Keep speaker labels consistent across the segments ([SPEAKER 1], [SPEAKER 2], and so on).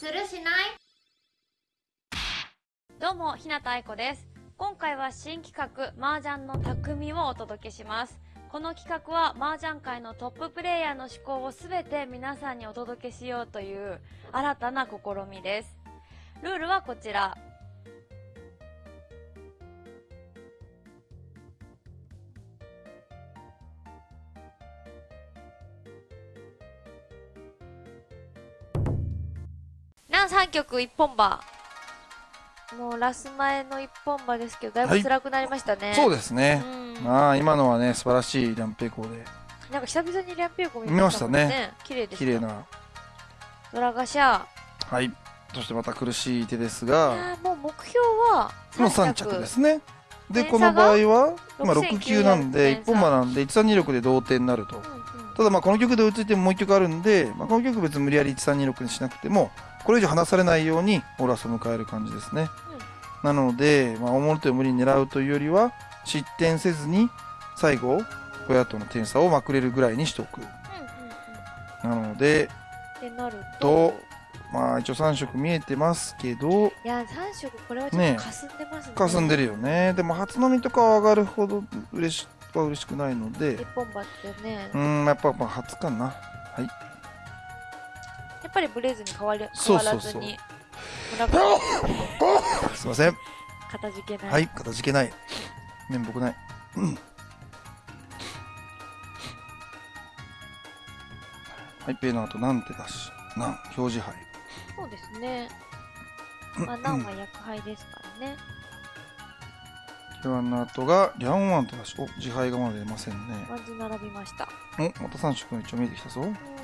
[SPEAKER 1] するしない？
[SPEAKER 2] どうも、日向愛子です。今回は新企画、麻雀の匠をお届けします。この企画は麻雀界のトッププレイヤーの思考をすべて皆さんにお届けしようという新たな試みです。ルールはこちら。3曲一本馬。もうラス前の一本馬ですけど、だいぶ辛くなりましたね。
[SPEAKER 3] そうですね。
[SPEAKER 2] うん
[SPEAKER 3] まあ今のはね素晴らしいリャンペイコーで
[SPEAKER 2] なんか久々にリャンペイコ
[SPEAKER 3] 見ましたね。
[SPEAKER 2] 綺麗で。
[SPEAKER 3] 綺麗な
[SPEAKER 2] ドラガシャ。
[SPEAKER 3] はいそしてまた苦しい手です
[SPEAKER 2] い
[SPEAKER 3] が
[SPEAKER 2] もう目標は
[SPEAKER 3] もう3着ですねでこの場合は今
[SPEAKER 2] 6900
[SPEAKER 3] 6級なんで
[SPEAKER 2] 点差
[SPEAKER 3] 1本馬なんで1326で同点になると
[SPEAKER 2] うんうん
[SPEAKER 3] ただまあこの曲で追いついてももう1曲あるんで、まあ、この曲別に無理やり1326にしなくてもこれ以上離されないようにオーラスを迎える感じですね、なので、まあ、大物手を無理に狙うというよりは失点せずに最後親との点差をまくれるぐらいにしておく。なのでと
[SPEAKER 2] と。
[SPEAKER 3] まあ一応3色見えてますけど
[SPEAKER 2] いや、三色これはちょっ
[SPEAKER 3] ね
[SPEAKER 2] と霞んでますね。
[SPEAKER 3] 霞んでるよね。でも初飲みとかは上がるほど嬉しは嬉しくないので。
[SPEAKER 2] 一本馬ってね。
[SPEAKER 3] う。ーんやっぱまあ初かな。
[SPEAKER 2] やっぱりブレずに変わり変わらずに。
[SPEAKER 3] すいません。
[SPEAKER 2] かたじけない。
[SPEAKER 3] はいかたじけない。面目ない。うん。はいペイの後なんてだし。なん表示杯
[SPEAKER 2] そうですね。まあ、ナンは薬杯ですからね。
[SPEAKER 3] キュアの後がリャンワンってだしお自敗がまだ出ませんね。
[SPEAKER 2] ワンズ並びました。
[SPEAKER 3] おまた3色の一応見えてきたぞ。
[SPEAKER 2] う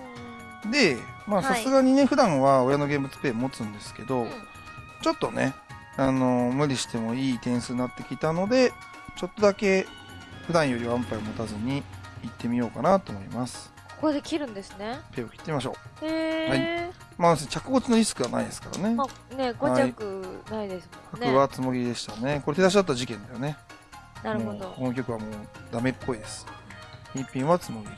[SPEAKER 3] でまあ
[SPEAKER 2] はい
[SPEAKER 3] さすがにね普段は親の現物ペイ持つんですけど、
[SPEAKER 2] ーん。
[SPEAKER 3] ちょっとね、あの無理してもいい点数になってきたので、ちょっとだけ普段よりワンパイ持たずに行ってみようかなと思います。
[SPEAKER 2] ここで切るんですね。
[SPEAKER 3] ペイを切ってみましょう。
[SPEAKER 2] へえ。
[SPEAKER 3] まあ、着落ちのリスクはないですからね。
[SPEAKER 2] まあね、5着ないですもんね。
[SPEAKER 3] 角はつもぎでしたね。これ手出しだった事件だよね。
[SPEAKER 2] なるほど。
[SPEAKER 3] この曲はもうダメっぽいです。一品はつもぎり。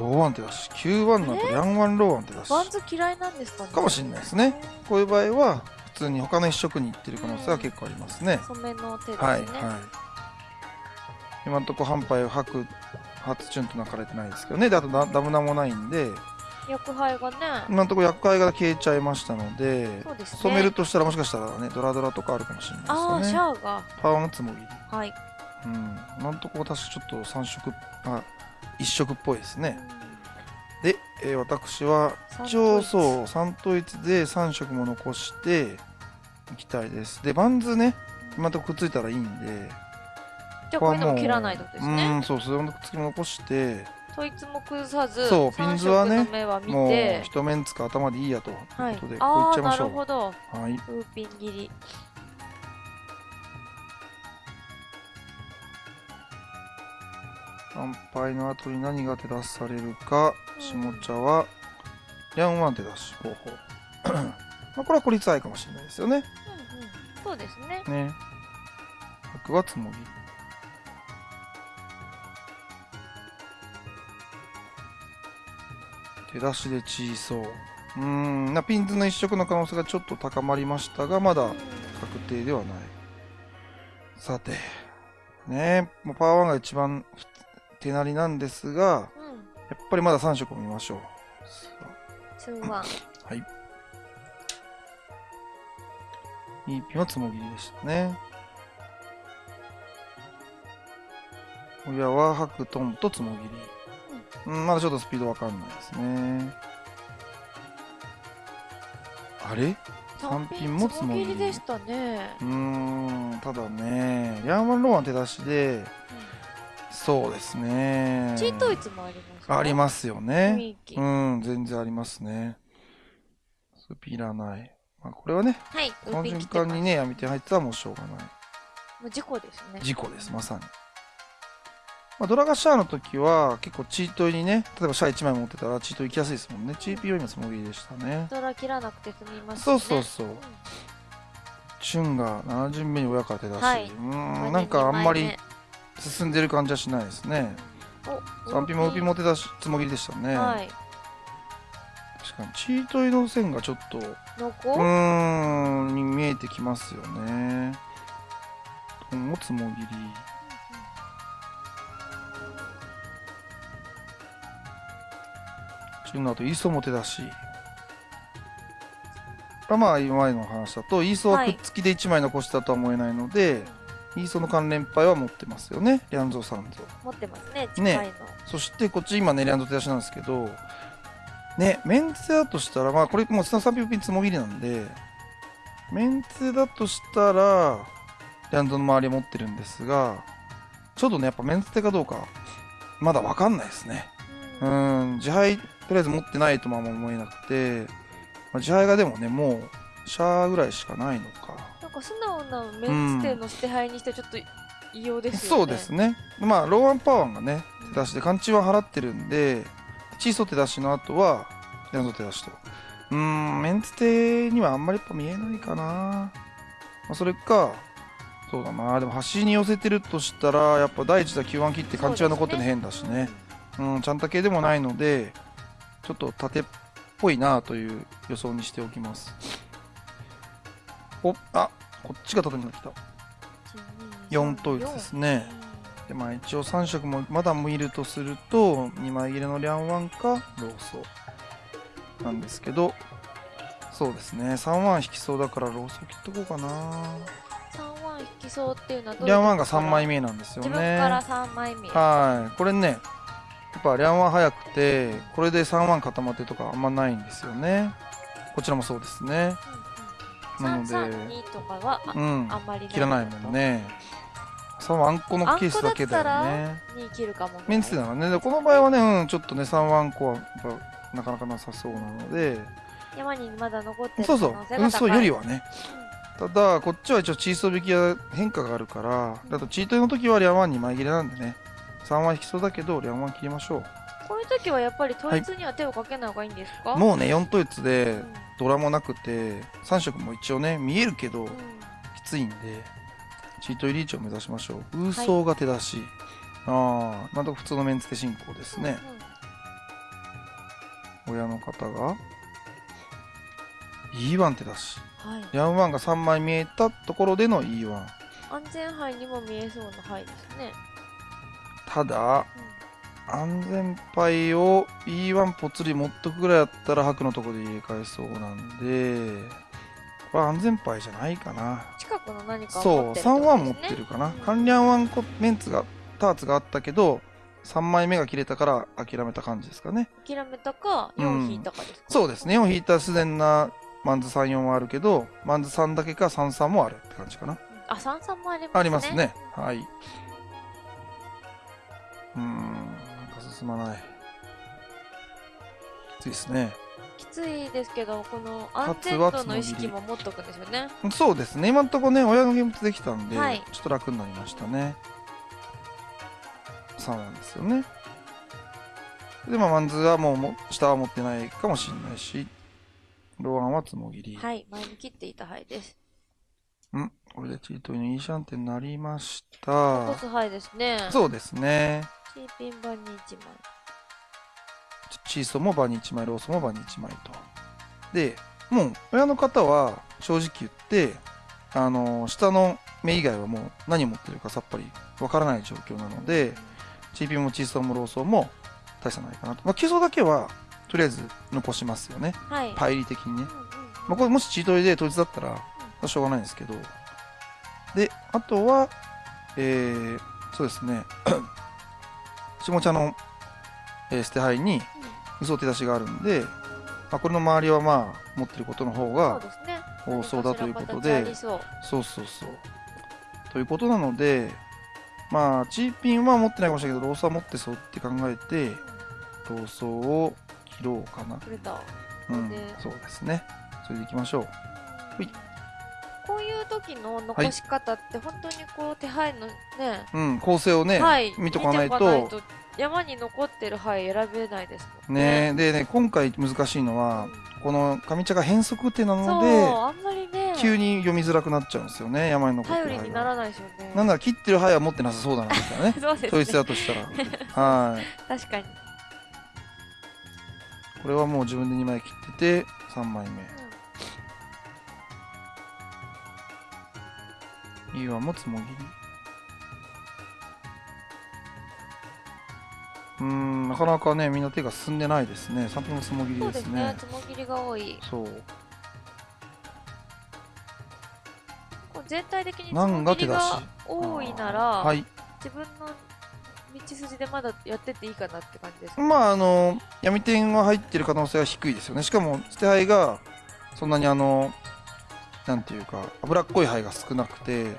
[SPEAKER 3] ローワン手出し。9ワンの後、ヤンワンローワン手出し。
[SPEAKER 2] バンズ嫌いなんですかね
[SPEAKER 3] かもしれないですね。こういう場合は、普通に他の一色に行ってる可能性は結構ありますね。
[SPEAKER 2] 染めの手ですね。
[SPEAKER 3] はいはい。今のところ半杯を吐く、初チュンと泣かれてないですけどね。で、あとダダムナもないんで、
[SPEAKER 2] 薬杯がね。
[SPEAKER 3] 今のところ厄介が消えちゃいましたので、
[SPEAKER 2] そうですね。
[SPEAKER 3] 染めるとしたらもしかしたらね、ドラドラとかあるかもしれ
[SPEAKER 2] ああ、シ
[SPEAKER 3] ないですよね。
[SPEAKER 2] ャアが。
[SPEAKER 3] パワーのつもぎり。
[SPEAKER 2] はい。
[SPEAKER 3] うん。今のところ私ちょっと3色、あ、1色っぽいですね。で、えー私は一応そう3統一で3色も残していきたいですでバンズね今のとこくっついたらいいんで
[SPEAKER 2] じゃあこういうのも切らないとです
[SPEAKER 3] う
[SPEAKER 2] ね。
[SPEAKER 3] んそうそれのくっつきも残して
[SPEAKER 2] 統一も崩さず、
[SPEAKER 3] そうピンズはねもう
[SPEAKER 2] て。
[SPEAKER 3] 一面つか頭でいいやという
[SPEAKER 2] はい
[SPEAKER 3] ことで、。こういっちゃいましょう
[SPEAKER 2] るほど。
[SPEAKER 3] はい
[SPEAKER 2] ピン切り。
[SPEAKER 3] 乾杯の後に何が手出されるか
[SPEAKER 2] うん。
[SPEAKER 3] 下茶はリャンワン手出し方法。まあこれは孤立愛かもしれないですよね。
[SPEAKER 2] うんうん。そうですね。
[SPEAKER 3] ね。白はつもぎ手出しで小そう。うーん。なピンズの一色の可能性がちょっと高まりましたがまだ確定ではない。さて。ね。もうパワーワンが一番手なりなんですが
[SPEAKER 2] うん。
[SPEAKER 3] やっぱりまだ3色を見ましょう。さ
[SPEAKER 2] ツーワン。
[SPEAKER 3] あはい。いいピンはつもぎりでしたね。親は白トンとつもぎり。うん、まだちょっとスピードわかんないですね。あれ？三品もつもぎり。
[SPEAKER 2] つもぎりでしたね。
[SPEAKER 3] うーんただねヤーマンローワン手出しでそうですね。
[SPEAKER 2] チートイツもあります
[SPEAKER 3] ありますよね。う
[SPEAKER 2] は
[SPEAKER 3] ん全然ありますね。スピいらない。まあこれはね
[SPEAKER 2] い。ウ
[SPEAKER 3] この瞬。間にね闇手入ってたらもうしょうがない。
[SPEAKER 2] もう事故ですね。
[SPEAKER 3] 事故ですまさに。まあ、ドラガシャーの時は結構チートにね例えばシャア1枚持ってたらチート行きやすいですもんね。チーピーは今つもりでしたね。
[SPEAKER 2] ドラ切らなくて済みますね。
[SPEAKER 3] そうそうそう。
[SPEAKER 2] うん。
[SPEAKER 3] チュンが7巡目に親から手出し、
[SPEAKER 2] はい。う
[SPEAKER 3] ーんなんかあんまり進んでる感じはしないですね。
[SPEAKER 2] お
[SPEAKER 3] 3P も OP も手出しつもぎりでしたね、
[SPEAKER 2] はい。
[SPEAKER 3] 確かにチートイの線がちょっとうんに見えてきますよね。トンもつもぎり。チュンの後イーソも手出し。まあ今までの話だとイーソはくっつきで1枚残したとは思えないので、イーソの関連牌は持ってますよね。リャンゾーサンゾ
[SPEAKER 2] 持ってますね、近
[SPEAKER 3] ね
[SPEAKER 2] いの。
[SPEAKER 3] そしてこっち今ねリャンド手出しなんですけどねメンツだとしたらまあこれもうスタ3ピピンつもぎりなんでメンツだとしたらリャンドの周り持ってるんですがちょっとねやっぱメンツ手かどうかまだわかんないですね。う
[SPEAKER 2] うん。
[SPEAKER 3] ん自敗とりあえず持ってないともあんま思えなくて、まあ、自敗がでもねもうシャアぐらいしかないのか
[SPEAKER 2] メンツ店の捨て牌にしてちょっと異様ですよね。
[SPEAKER 3] そうですね。まあ、ローアンパワーがね、手出しで、勘違い払ってるんで、チーソ手出しの後は、ヤンゾ手出しと。うーん、メンツ手にはあんまりやっぱ見えないかな。まあ、それか、そうだな。でも、端に寄せてるとしたら、やっぱ第一打 Q1 切って勘違い残ってるの変だしね。うん、ちゃんた系でもないので、ちょっと縦っぽいなという予想にしておきます。お、あ、こっちが縦になってきた。4統一ですね。でまあ一応3色もまだ見るとすると2枚切れのリャンワンかローソーなんですけどそうですね。3ワン引きそうだからローソー切っとこうかな。
[SPEAKER 2] 3ワン引きそうっていうのはどう
[SPEAKER 3] リャンワンが3枚
[SPEAKER 2] 目
[SPEAKER 3] なんですよ
[SPEAKER 2] 自分
[SPEAKER 3] ね
[SPEAKER 2] から3枚目。
[SPEAKER 3] はい。これねやっぱリャンワン早くてこれで3ワン固まってとかあんまないんですよね。こちらもそうですねなので
[SPEAKER 2] 332とかはあ,、
[SPEAKER 3] うん。
[SPEAKER 2] あんまり
[SPEAKER 3] 切らないもんね。3ワンあんこのケースだけだよね。
[SPEAKER 2] に切るかもね。
[SPEAKER 3] メンツならね、でこの場合はね、うん、ちょっとね、3ワンコはなかなかなさそうなので、
[SPEAKER 2] 山にまだ残ってる可
[SPEAKER 3] そうそう。運送よりはね。ただ、こっちは一応チーソー引きは変化があるから、だとチートの時はリャンワン2枚切れなんでね、3ワン引きそうだけど、リャンワン切りましょ
[SPEAKER 2] こういう時はやっぱり統一には手をかけない方がいいんですか、
[SPEAKER 3] う。もうね、4統一
[SPEAKER 2] う
[SPEAKER 3] で
[SPEAKER 2] ん
[SPEAKER 3] ドラもなくて、3色も一応ね、見えるけど、
[SPEAKER 2] うん
[SPEAKER 3] きついんで、チート入リーチを目指しましょう。ウーソーが手出し。ああ、なんとか普通のメンツで進行ですね。親の方が E1 手出し。
[SPEAKER 2] うんはい、
[SPEAKER 3] ヤンワンが3枚見えたところでの E1。
[SPEAKER 2] 安全牌にも見えそうな牌ですね、
[SPEAKER 3] ただ、安全牌を E1 ぽつり持っとくぐらいだったら白のところで入れ替えそうなんで、これは安全牌じゃないかな。
[SPEAKER 2] 近くの何かを
[SPEAKER 3] そう、
[SPEAKER 2] 持ってる
[SPEAKER 3] 3ワン持っ
[SPEAKER 2] って
[SPEAKER 3] てるかな
[SPEAKER 2] うん。
[SPEAKER 3] 関連ワンコメンツが、ターツがあったけど、3枚目が切れたから諦めた感じですかね。
[SPEAKER 2] 諦めたか
[SPEAKER 3] うん
[SPEAKER 2] 4引いたかですか、
[SPEAKER 3] そうですね。4引いた自然なマンズ3、4はあるけど、マンズ3だけか3、3もあるって感じかな。
[SPEAKER 2] あ三三もありますね
[SPEAKER 3] ありますね。はい。うーん、進まない。きついですね。
[SPEAKER 2] きついですけどこの安全度の意識も持っとくんですよね
[SPEAKER 3] そうですね。今んとこね、親の現物できたんで、
[SPEAKER 2] はい
[SPEAKER 3] ちょっと楽になりましたね。3なんですよね。で、まあ、マンズはもうも、下は持ってないかもしれないし、ローアンはつもぎり。
[SPEAKER 2] はい前に切っていた牌です
[SPEAKER 3] んこれでチートイのいいシャンってなりまし
[SPEAKER 2] 残
[SPEAKER 3] た。
[SPEAKER 2] す牌ですね
[SPEAKER 3] そうですね。
[SPEAKER 2] チーピン版に1枚
[SPEAKER 3] チーソもバニ1枚、ローソもバニ1枚と。で、もう、親の方は正直言って、あの、下の目以外はもう何持ってるかさっぱりわからない状況なので、チーピンもチーソーもローソーも大差ないかなと。まあ、基礎だけは、とりあえず残しますよね。
[SPEAKER 2] はい
[SPEAKER 3] パイリ的にね
[SPEAKER 2] うん。うん
[SPEAKER 3] まあ、これもしチートイで統一だったら、まあしょうがないんですけど。で、あとは、えー、そうですね。下茶の、えー捨て牌に、嘘手出しがあるんで、まあ、これの周りはまあ、持ってることの方が多そうだということで
[SPEAKER 2] り、そう
[SPEAKER 3] そうそうそう。ということなので、まあ、チーピンは持ってないかもしれないけど、ローソーは持ってそうって考えて、ローソーを切ろうかな。うん
[SPEAKER 2] で、
[SPEAKER 3] そうですね。それでいきましょう。ほい
[SPEAKER 2] 時の残し方って本当にこう手配のね、
[SPEAKER 3] うん、構成をね、
[SPEAKER 2] はい
[SPEAKER 3] 見と。かないと、
[SPEAKER 2] 山に残ってる牌選べないですもんね。
[SPEAKER 3] ねでね、今回難しいのは、この上茶が変則手なので、
[SPEAKER 2] あんまりね。
[SPEAKER 3] 急に読みづらくなっちゃうんですよね山に残ってる灰が
[SPEAKER 2] にならないですよね。
[SPEAKER 3] なんなら切ってる灰は持ってなさそうだなみたいなね。
[SPEAKER 2] そうです
[SPEAKER 3] 統一
[SPEAKER 2] ね。
[SPEAKER 3] だとしたら。はい。
[SPEAKER 2] 確かに。
[SPEAKER 3] これはもう自分で2枚切ってて3枚目はもつもぎりうーんなかなかねみんな手が進んでないですね3分のつもぎりでね
[SPEAKER 2] そうですすね。つもぎりが多い。
[SPEAKER 3] そう
[SPEAKER 2] こう全体的につもぎり
[SPEAKER 3] が
[SPEAKER 2] 多いなら、
[SPEAKER 3] はい
[SPEAKER 2] 自分の道筋でまだやってっていいかなって感じですか？
[SPEAKER 3] まああの闇点が入ってる可能性は低いですよねしかも捨て灰がそんなにあのなんていうか脂っこい灰が少なくて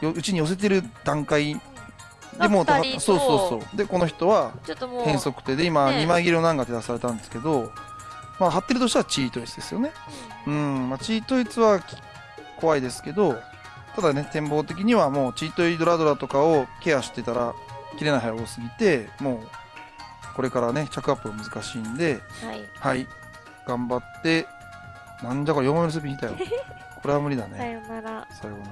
[SPEAKER 3] ようちに寄せてる段階でもうそうそうそう。でこの人は変則手で今
[SPEAKER 2] ね
[SPEAKER 3] 2枚切りの難が手出されたんですけど、まあ張ってるとしたらチートイツですよね。うん、まあ、チートイツはき怖いですけどただね展望的にはもうチートイドラドラとかをケアしてたら切れない灰多すぎてもうこれからね着アップが難しいんで
[SPEAKER 2] うんはい。
[SPEAKER 3] はい。頑張ってなんじゃこれ4枚目のスピン引いたよ これは無理だ
[SPEAKER 2] さ
[SPEAKER 3] ね
[SPEAKER 2] よなら。
[SPEAKER 3] さようなら。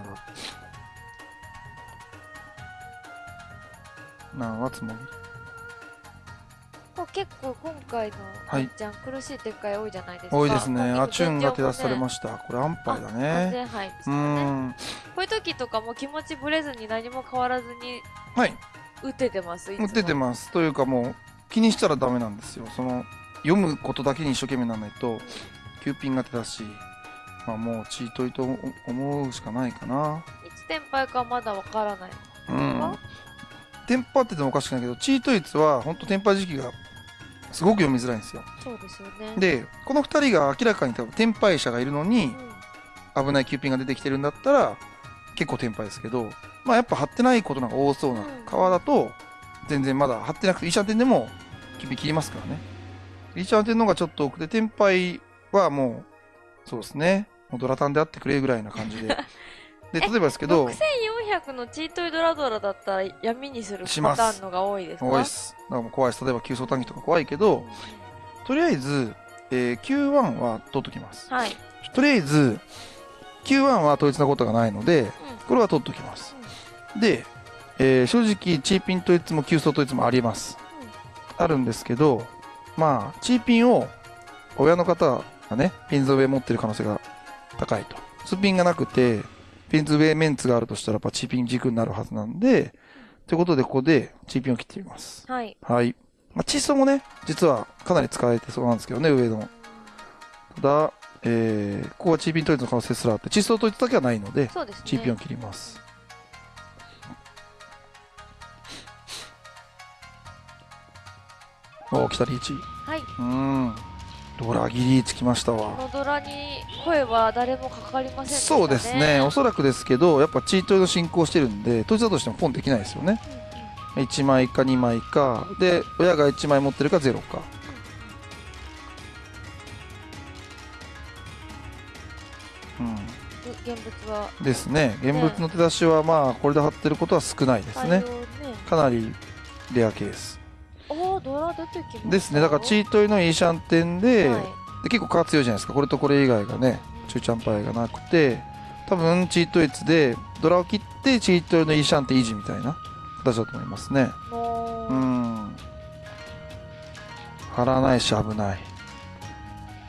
[SPEAKER 3] なんはつもぎ？
[SPEAKER 2] 結構今回の
[SPEAKER 3] はい。
[SPEAKER 2] ちゃん苦しい展開多いじゃないですか。
[SPEAKER 3] 多いですね。アチューンが手出され
[SPEAKER 2] し
[SPEAKER 3] ました。これ安牌だ
[SPEAKER 2] 完
[SPEAKER 3] ね
[SPEAKER 2] 全敗ですね。
[SPEAKER 3] ん。
[SPEAKER 2] こういう時とかも気持ちぶれずに何も変わらずに
[SPEAKER 3] はい。
[SPEAKER 2] 打ててます。
[SPEAKER 3] 打っててます。というかもう気にしたらダメなんですよ。その読むことだけに一生懸命ならないとキューピンが手だしまあもうチートイと思うしかないかな。い
[SPEAKER 2] つテンパイかまだわからない。
[SPEAKER 3] うん。テンパっててもおかしくないけどチートイツは本当テンパ時期がすごく読みづらいんですよ。
[SPEAKER 2] そうですよね。
[SPEAKER 3] でこの2人が明らかに多分テンパイ者がいるのに
[SPEAKER 2] うん、
[SPEAKER 3] 危ないキューピンが出てきてるんだったら結構テンパイですけどまあやっぱ張ってないことなんか多そうな
[SPEAKER 2] うん。
[SPEAKER 3] 川だと全然まだ張ってなくてイーシャンテンでもキューピン切りますからね。イーシャンテンの方がちょっと多くてテンパイはもうそうですねもうドラタンであってくれぐらいな感じで。で例えばですけど。
[SPEAKER 2] 6400のチートイドラドラだったら闇にするパターンのが多いですか？
[SPEAKER 3] 多いです。だからもう怖いです。例えば急走短期とか怖いけどとりあえず、えー Q1 は取っときます。
[SPEAKER 2] はい。
[SPEAKER 3] とりあえず Q1 は統一なことがないのでこれは取っときます。で、えー正直、チーピン統一も急走統一もあります。あるんですけど、まあ、チーピンを親の方がね、ピンズ上持ってる可能性が高いと。スピンがなくて、ピンズ上メンツがあるとしたら、やっぱチーピン軸になるはずなんで、ということで、ここでチーピンを切ってみます。
[SPEAKER 2] はい。
[SPEAKER 3] はい。まあ、チーソーもね、実はかなり使えてそうなんですけどね、上の。ただ、えーここはチーピン統一の可能性すらあって、チーソー統一だけはないので、
[SPEAKER 2] ですね。
[SPEAKER 3] チーピンを切ります。おー、来たリーチ。
[SPEAKER 2] はい。
[SPEAKER 3] うーん。ドラギリーチきました
[SPEAKER 2] こ
[SPEAKER 3] わ。
[SPEAKER 2] のドラに声は誰もかかりませんでしたね。
[SPEAKER 3] そうですね。おそらくですけど、やっぱチートの進行してるんで、統一だとしてもポンできないですよね。
[SPEAKER 2] うんうん
[SPEAKER 3] 1枚か2枚か。で、親が1枚持ってるか0か。うん。
[SPEAKER 2] 現物は
[SPEAKER 3] ですね。現物の手出しはまあ、これで貼ってることは少ないですね
[SPEAKER 2] ね。
[SPEAKER 3] かなりレアケース。
[SPEAKER 2] ドラ出てきました。
[SPEAKER 3] ですね。だからチートイのイーシャンテンで、
[SPEAKER 2] はい
[SPEAKER 3] で結構カー強いじゃないですか。これとこれ以外がね、中チャンパイがなくて、多分チートイツでドラを切ってチートイのイーシャンテン維持みたいな形だと思いますね。
[SPEAKER 2] もう、
[SPEAKER 3] うん。張らないし危ない。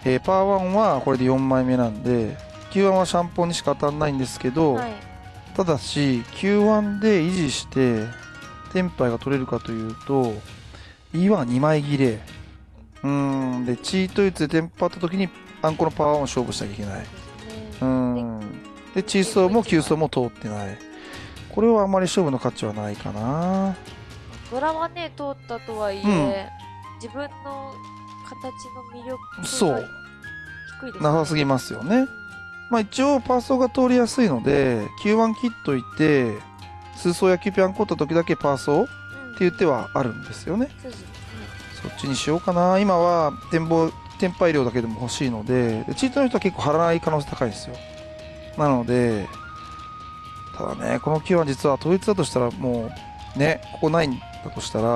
[SPEAKER 3] えーパワー1はこれで4枚目なんで、Q1 はシャンポンにしか当たんないんですけど、
[SPEAKER 2] はい。
[SPEAKER 3] ただし Q1 で維持してテンパイが取れるかというと E1 は2枚切れ。うーん。でチートイツでテンパった時にあんこのパワーを勝負しなきゃいけない。うん。でチーソーも急走も通ってない。これはあまり勝負の価値はないかな。
[SPEAKER 2] ドラはね、通ったとはいえ、
[SPEAKER 3] うん。
[SPEAKER 2] 自分の形の魅力が
[SPEAKER 3] そう。
[SPEAKER 2] 低いです、
[SPEAKER 3] なさすぎますよね。まあ一応パーソーが通りやすいので Q1 切っといて数層やキューピャンコった時だけパーソーっていう手はあるんですよね
[SPEAKER 2] そうですね
[SPEAKER 3] そっちにしようかな。今は展望、天敗量だけでも欲しいので、チートの人は結構張らない可能性高いですよ。なので、ただね、この9は実は統一だとしたらもう、ね、ここないんだとしたら、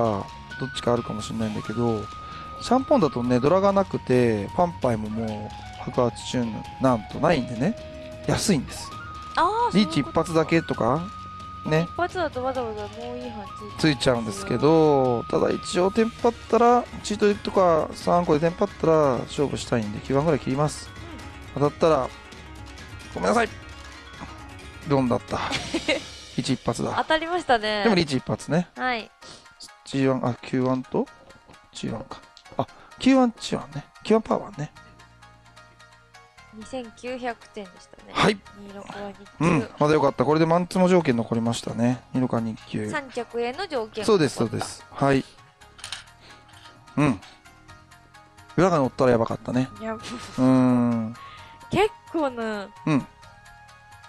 [SPEAKER 3] どっちかあるかもしれないんだけど、シャンポンだとね、ドラがなくて、パンパイももう、白髪チューンなんとないんでね、安いんです。リーチ一発だけとか、ね
[SPEAKER 2] 一、発だとわざわざもういいは
[SPEAKER 3] ついちゃうんですけど、ただ一応テンパったら、チートとか3個でテンパったら勝負したいんで9番ぐらい切ります。当たったら、ごめんなさいドンだった。1一発
[SPEAKER 2] 当
[SPEAKER 3] だ。
[SPEAKER 2] たりましたね。
[SPEAKER 3] でもリーチ一発ね。
[SPEAKER 2] はい。
[SPEAKER 3] G1、あ、Q1 と？G1 か。あ、Q1、G1 ね。Q1 パワーね。
[SPEAKER 2] 2900点でしたね。
[SPEAKER 3] はい。
[SPEAKER 2] 26は
[SPEAKER 3] うん
[SPEAKER 2] 日、
[SPEAKER 3] まだよかった。これでマンツモ条件残りましたね。2か日
[SPEAKER 2] 給。
[SPEAKER 3] 給。
[SPEAKER 2] 三着への条件。
[SPEAKER 3] そうです、そうで。す。はい。うん。裏が乗ったらやばかったね。
[SPEAKER 2] いや、
[SPEAKER 3] うーん。
[SPEAKER 2] 結構な、
[SPEAKER 3] うん。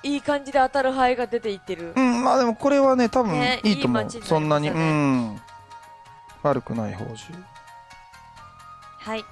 [SPEAKER 2] いい感じで当たる牌が出ていってる
[SPEAKER 3] う。ん、まあでもこれはね、多分
[SPEAKER 2] ね
[SPEAKER 3] いいと思う。
[SPEAKER 2] いい街になりましたね
[SPEAKER 3] そんなに、うん。悪くない報酬。
[SPEAKER 2] はい。